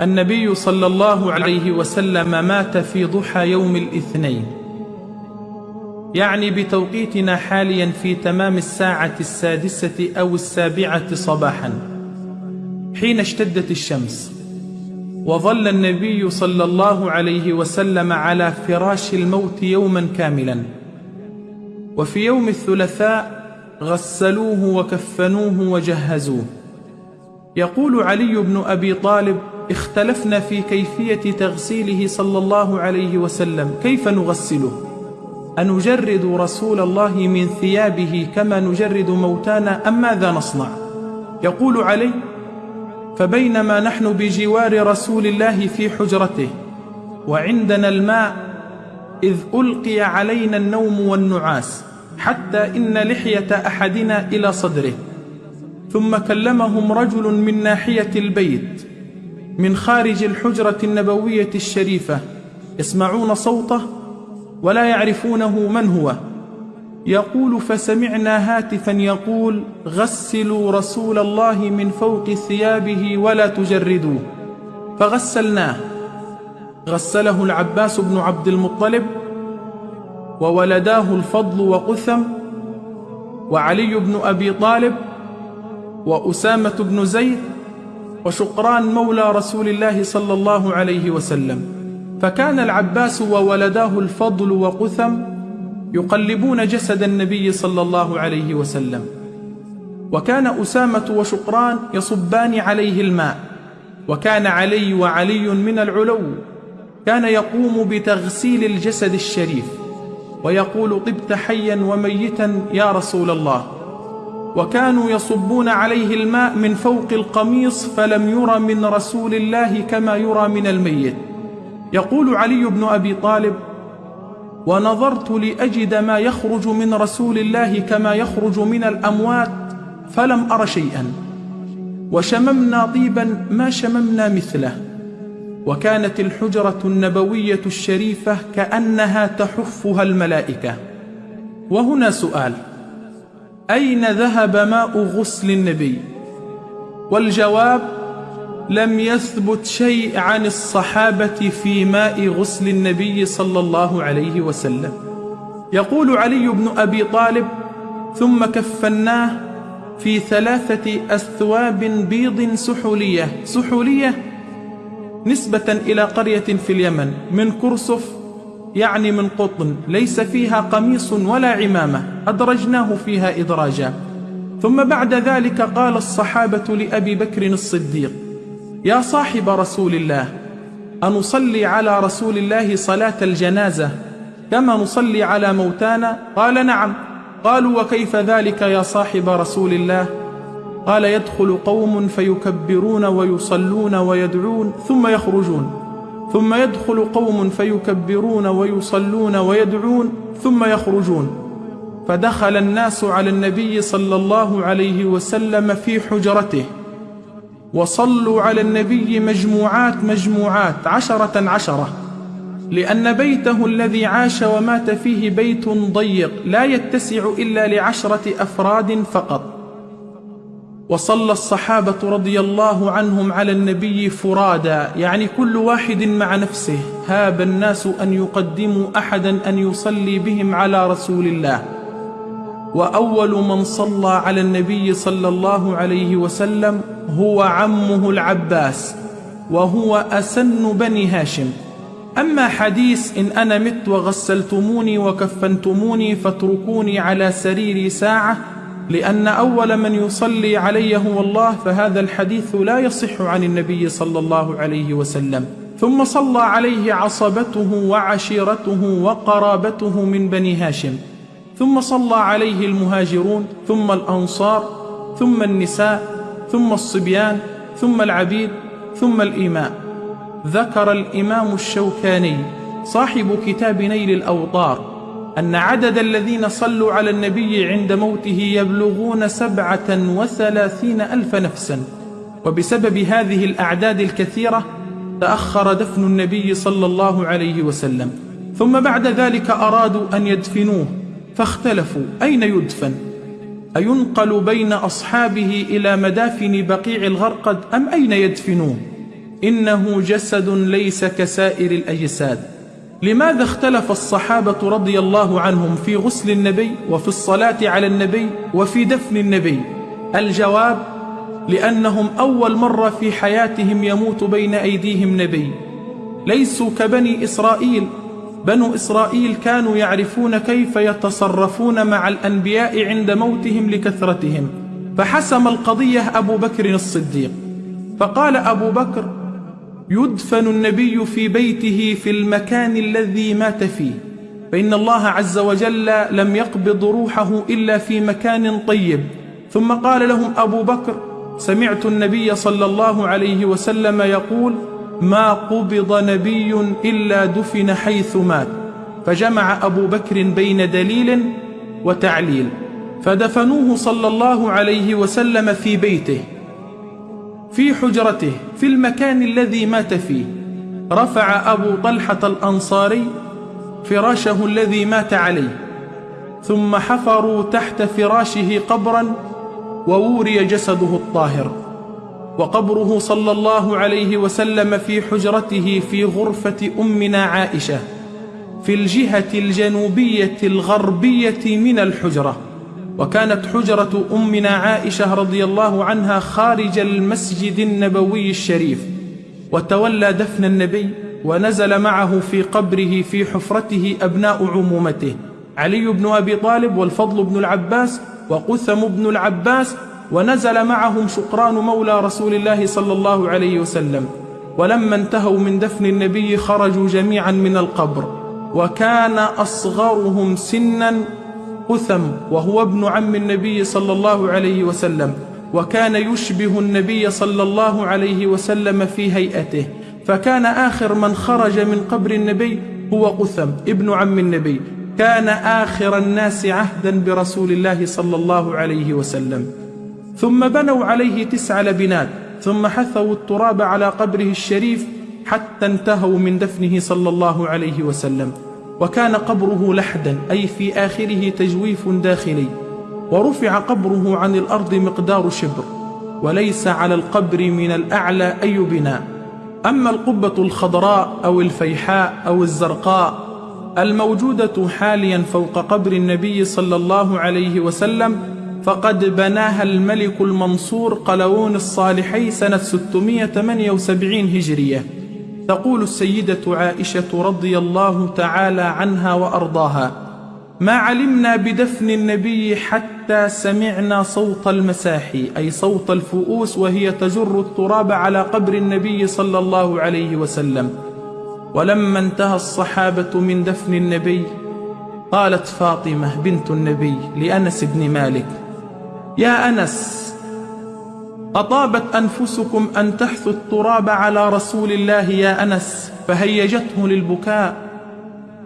النبي صلى الله عليه وسلم مات في ضحى يوم الاثنين. يعني بتوقيتنا حاليا في تمام الساعة السادسة أو السابعة صباحا حين اشتدت الشمس. وظل النبي صلى الله عليه وسلم على فراش الموت يوما كاملا. وفي يوم الثلاثاء غسلوه وكفنوه وجهزوه. يقول علي بن أبي طالب اختلفنا في كيفية تغسيله صلى الله عليه وسلم. كيف نغسله؟ أنجرد رسول الله من ثيابه كما نجرد موتانا أم ماذا نصنع؟ يقول علي فبينما نحن بجوار رسول الله في حجرته وعندنا الماء إذ ألقي علينا النوم والنعاس حتى إن لحية أحدنا إلى صدره. ثم كلمهم رجل من ناحية البيت من خارج الحجرة النبوية الشريفة يسمعون صوته ولا يعرفونه من هو. يقول فسمعنا هاتفا يقول غسلوا رسول الله من فوق ثيابه ولا تجردوه فغسلناه. غسله العباس بن عبد المطلب وولداه الفضل وقثم وعلي بن أبي طالب وأسامة بن زيد وشقران مولى رسول الله صلى الله عليه وسلم. فكان العباس وولداه الفضل وقثم يقلبون جسد النبي صلى الله عليه وسلم. وكان أسامة وشقران يصبان عليه الماء. وكان علي وعلي من العلو. كان يقوم بتغسيل الجسد الشريف. ويقول طبت حيا وميتا يا رسول الله. وكانوا يصبون عليه الماء من فوق القميص فلم ير من رسول الله كما يرى من الميت. يقول علي بن أبي طالب ونظرت لأجد ما يخرج من رسول الله كما يخرج من الأموات فلم أر شيئا. وشممنا طيبا ما شممنا مثله. وكانت الحجرة النبوية الشريفة كأنها تحفها الملائكة. وهنا سؤال أين ذهب ماء غسل النبي؟ والجواب لم يثبت شيء عن الصحابة في ماء غسل النبي صلى الله عليه وسلم. يقول علي بن أبي طالب ثم كفناه في ثلاثة أثواب بيض سحولية. سحولية نسبة إلى قرية في اليمن من كرسف يعني من قطن ليس فيها قميص ولا عمامة أدرجناه فيها إدراجا. ثم بعد ذلك قال الصحابة لأبي بكر الصديق يا صاحب رسول الله أنصلي على رسول الله صلاة الجنازة كما نصلي على موتانا؟ قال نعم. قالوا وكيف ذلك يا صاحب رسول الله؟ قال يدخل قوم فيكبرون ويصلون ويدعون ثم يخرجون. ثم يدخل قوم فيكبرون ويصلون ويدعون ثم يخرجون. فدخل الناس على النبي صلى الله عليه وسلم في حجرته. وصلوا على النبي مجموعات مجموعات عشرة عشرة. لأن بيته الذي عاش ومات فيه بيت ضيق لا يتسع إلا لعشرة أفراد فقط. وصلى الصحابة رضي الله عنهم على النبي فرادا يعني كل واحد مع نفسه هاب الناس أن يقدموا أحدا أن يصلي بهم على رسول الله. وأول من صلى على النبي صلى الله عليه وسلم هو عمه العباس وهو أسن بني هاشم. أما حديث إن أنا مت وغسلتموني وكفنتموني فاتركوني على سريري ساعة لأن أول من يصلي علي هو الله فهذا الحديث لا يصح عن النبي صلى الله عليه وسلم. ثم صلى عليه عصبته وعشيرته وقرابته من بني هاشم. ثم صلى عليه المهاجرون ثم الأنصار ثم النساء ثم الصبيان ثم العبيد ثم الإماء. ذكر الإمام الشوكاني صاحب كتاب نيل الأوطار أن عدد الذين صلوا على النبي عند موته يبلغون سبعة وثلاثين ألف نفسا. وبسبب هذه الأعداد الكثيرة تأخر دفن النبي صلى الله عليه وسلم. ثم بعد ذلك أرادوا أن يدفنوه فاختلفوا أين يدفن؟ أينقل بين أصحابه إلى مدافن بقيع الغرقد أم أين يدفنوه؟ إنه جسد ليس كسائر الأجساد. لماذا اختلف الصحابة رضي الله عنهم في غسل النبي وفي الصلاة على النبي وفي دفن النبي؟ الجواب لأنهم أول مرة في حياتهم يموت بين أيديهم نبي. ليسوا كبني إسرائيل. بنو إسرائيل كانوا يعرفون كيف يتصرفون مع الأنبياء عند موتهم لكثرتهم. فحسم القضية أبو بكر الصديق. فقال أبو بكر يدفن النبي في بيته في المكان الذي مات فيه. فإن الله عز وجل لم يقبض روحه إلا في مكان طيب. ثم قال لهم أبو بكر سمعت النبي صلى الله عليه وسلم يقول ما قبض نبي إلا دفن حيث مات فجمع أبو بكر بين دليل وتعليل. فدفنوه صلى الله عليه وسلم في بيته. في حجرته في المكان الذي مات فيه. رفع أبو طلحة الأنصاري فراشه الذي مات عليه. ثم حفروا تحت فراشه قبرا ووري جسده الطاهر. وقبره صلى الله عليه وسلم في حجرته في غرفة أمنا عائشة في الجهة الجنوبية الغربية من الحجرة. وكانت حجرة أمنا عائشة رضي الله عنها خارج المسجد النبوي الشريف وتولى دفن النبي ونزل معه في قبره في حفرته أبناء عمومته علي بن أبي طالب والفضل بن العباس وقثم بن العباس ونزل معهم شقران مولى رسول الله صلى الله عليه وسلم ولما انتهوا من دفن النبي خرجوا جميعا من القبر وكان أصغرهم سنا قثم وهو ابن عم النبي صلى الله عليه وسلم وكان يشبه النبي صلى الله عليه وسلم في هيئته فكان آخر من خرج من قبر النبي هو قثم ابن عم النبي. كان آخر الناس عهدا برسول الله صلى الله عليه وسلم. ثم بنوا عليه تسع لبنات ثم حثوا التراب على قبره الشريف حتى انتهوا من دفنه صلى الله عليه وسلم. وكان قبره لحدا أي في آخره تجويف داخلي. ورفع قبره عن الأرض مقدار شبر وليس على القبر من الأعلى أي بناء. أما القبة الخضراء أو الفيحاء أو الزرقاء الموجودة حاليا فوق قبر النبي صلى الله عليه وسلم فقد بناها الملك المنصور قلوون الصالحي سنة 678 هجرية. تقول السيدة عائشة رضي الله تعالى عنها وأرضاها ما علمنا بدفن النبي حتى سمعنا صوت المساحي أي صوت الفؤوس وهي تجر التراب على قبر النبي صلى الله عليه وسلم. ولما انتهى الصحابة من دفن النبي قالت فاطمة بنت النبي لأنس بن مالك يا أنس أطابت أنفسكم أن تحثوا التراب على رسول الله يا أنس فهيجته للبكاء.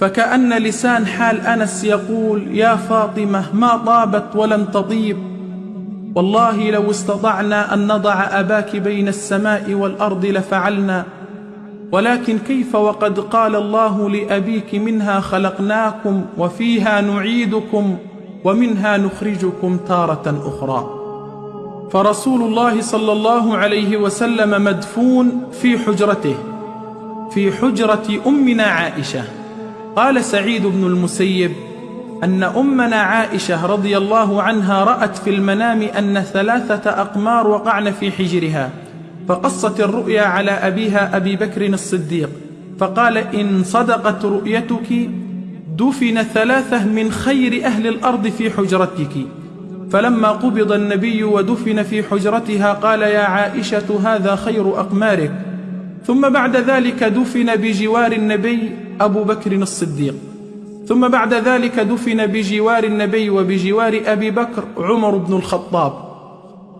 فكأن لسان حال أنس يقول يا فاطمة ما طابت ولم تطيب. والله لو استطعنا أن نضع أباك بين السماء والأرض لفعلنا. ولكن كيف وقد قال الله لأبيك منها خلقناكم وفيها نعيدكم ومنها نخرجكم تارة أخرى. فرسول الله صلى الله عليه وسلم مدفون في حجرته في حجرة أمنا عائشة. قال سعيد بن المسيب أن أمنا عائشة رضي الله عنها رأت في المنام أن ثلاثة أقمار وقعن في حجرها فقصت الرؤيا على أبيها أبي بكر الصديق فقال إن صدقت رؤيتك دفن ثلاثة من خير أهل الأرض في حجرتك. فلما قبض النبي ودفن في حجرتها قال يا عائشة هذا خير أقمارك. ثم بعد ذلك دفن بجوار النبي أبو بكر الصديق. ثم بعد ذلك دفن بجوار النبي وبجوار أبي بكر عمر بن الخطاب.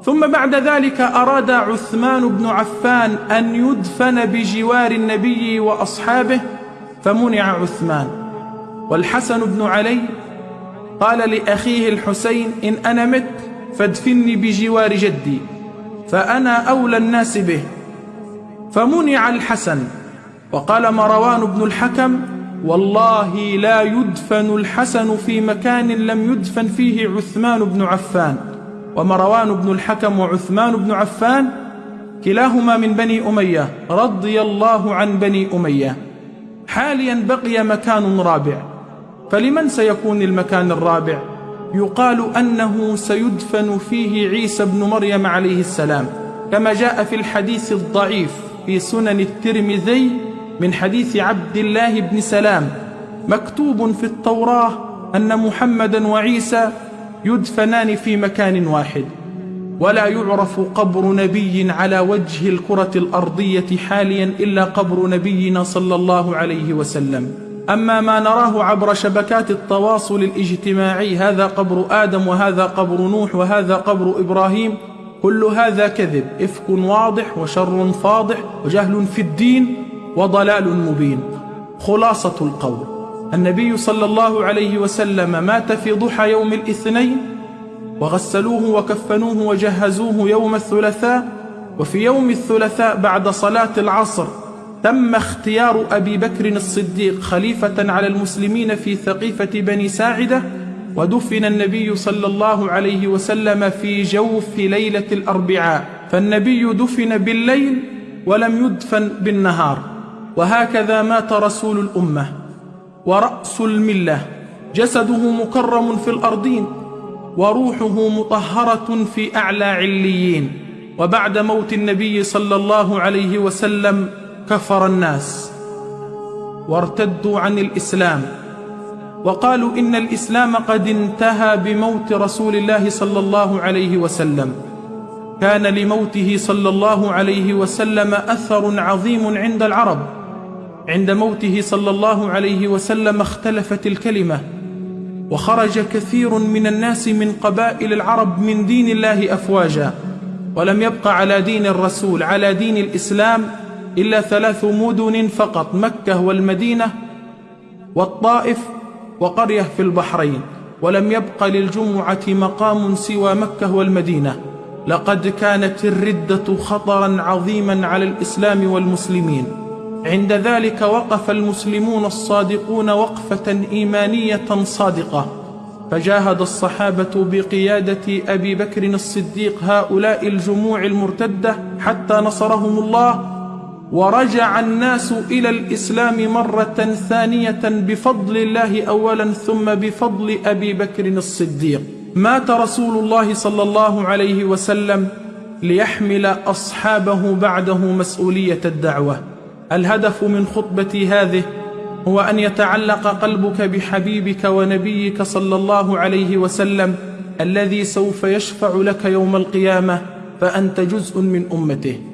ثم بعد ذلك أراد عثمان بن عفان أن يدفن بجوار النبي وأصحابه فمنع عثمان. والحسن بن علي قال لأخيه الحسين إن أنا مت فادفني بجوار جدي فأنا أولى الناس به فمنع الحسن. وقال مروان بن الحكم والله لا يدفن الحسن في مكان لم يدفن فيه عثمان بن عفان. ومروان بن الحكم وعثمان بن عفان كلاهما من بني أمية رضي الله عن بني أمية. حاليا بقي مكان رابع. فلمن سيكون المكان الرابع؟ يقال أنه سيدفن فيه عيسى بن مريم عليه السلام كما جاء في الحديث الضعيف في سنن الترمذي من حديث عبد الله بن سلام مكتوب في التوراة أن محمدا وعيسى يدفنان في مكان واحد ولا يعرف قبر نبي على وجه الكرة الأرضية حاليا إلا قبر نبينا صلى الله عليه وسلم. أما ما نراه عبر شبكات التواصل الاجتماعي هذا قبر آدم وهذا قبر نوح وهذا قبر إبراهيم كل هذا كذب إفك واضح وشر فاضح وجهل في الدين وضلال مبين. خلاصة القول النبي صلى الله عليه وسلم مات في ضحى يوم الاثنين وغسلوه وكفنوه وجهزوه يوم الثلاثاء وفي يوم الثلاثاء بعد صلاة العصر تم اختيار أبي بكر الصديق خليفة على المسلمين في ثقيفة بني ساعدة ودفن النبي صلى الله عليه وسلم في جوف ليلة الأربعاء. فالنبي دفن بالليل ولم يدفن بالنهار. وهكذا مات رسول الأمة. ورأس الملة. جسده مكرم في الأرضين. وروحه مطهرة في أعلى عليين. وبعد موت النبي صلى الله عليه وسلم كفر الناس وارتدوا عن الإسلام وقالوا إن الإسلام قد انتهى بموت رسول الله صلى الله عليه وسلم. كان لموته صلى الله عليه وسلم أثر عظيم عند العرب. عند موته صلى الله عليه وسلم اختلفت الكلمة وخرج كثير من الناس من قبائل العرب من دين الله أفواجا. ولم يبق على دين الرسول على دين الإسلام إلا ثلاث مدن فقط مكة والمدينة والطائف وقرية في البحرين. ولم يبق للجمعة مقام سوى مكة والمدينة. لقد كانت الردة خطرا عظيما على الإسلام والمسلمين. عند ذلك وقف المسلمون الصادقون وقفة إيمانية صادقة. فجاهد الصحابة بقيادة أبي بكر الصديق هؤلاء الجموع المرتدة حتى نصرهم الله ورجع الناس إلى الإسلام مرة ثانية بفضل الله أولا ثم بفضل أبي بكر الصديق. مات رسول الله صلى الله عليه وسلم ليحمل أصحابه بعده مسؤولية الدعوة. الهدف من خطبتي هذه هو أن يتعلق قلبك بحبيبك ونبيك صلى الله عليه وسلم الذي سوف يشفع لك يوم القيامة فأنت جزء من أمته.